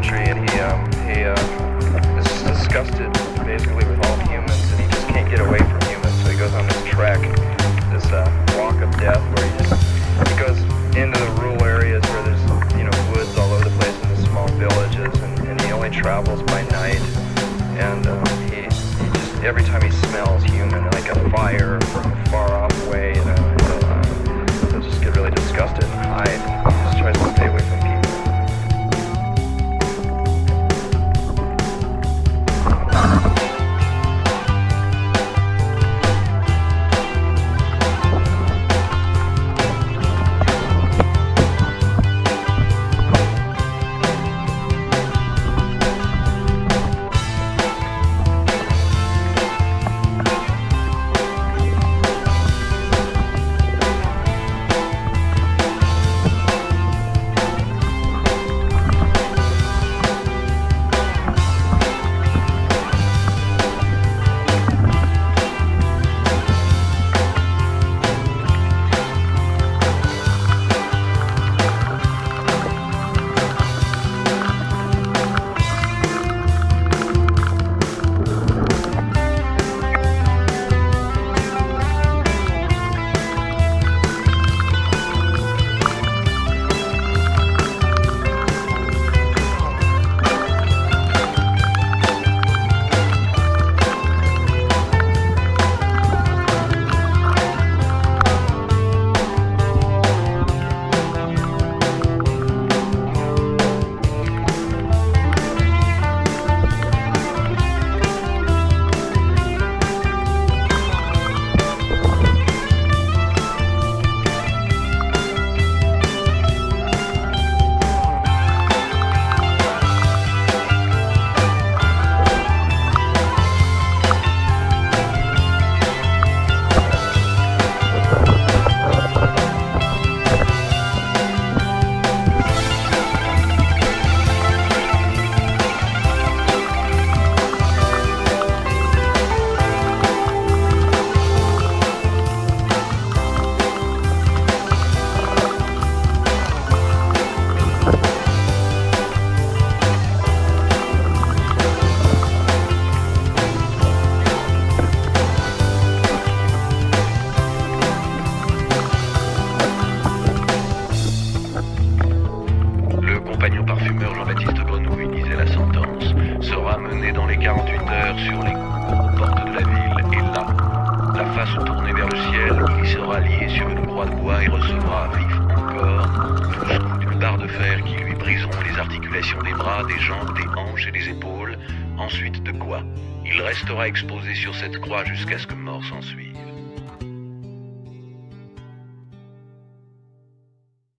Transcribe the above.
century, and he um, he uh, is disgusted basically with all humans, and he just can't get away from humans. So he goes on this trek, this uh, walk of death, where he just he goes into the rural areas where there's you know woods all over the place in the small villages, and, and he only travels by night, and um, he, he just every time he smells human, like a fire Jean-Baptiste Grenouille disait la sentence sera mené dans les 48 heures sur les portes de la ville et là, la face tournée vers le ciel, il sera lié sur une croix de bois et recevra vif encore 12 coups d'une barre de fer qui lui briseront les articulations des bras, des jambes, des hanches et des épaules. Ensuite de quoi Il restera exposé sur cette croix jusqu'à ce que mort s'en suive.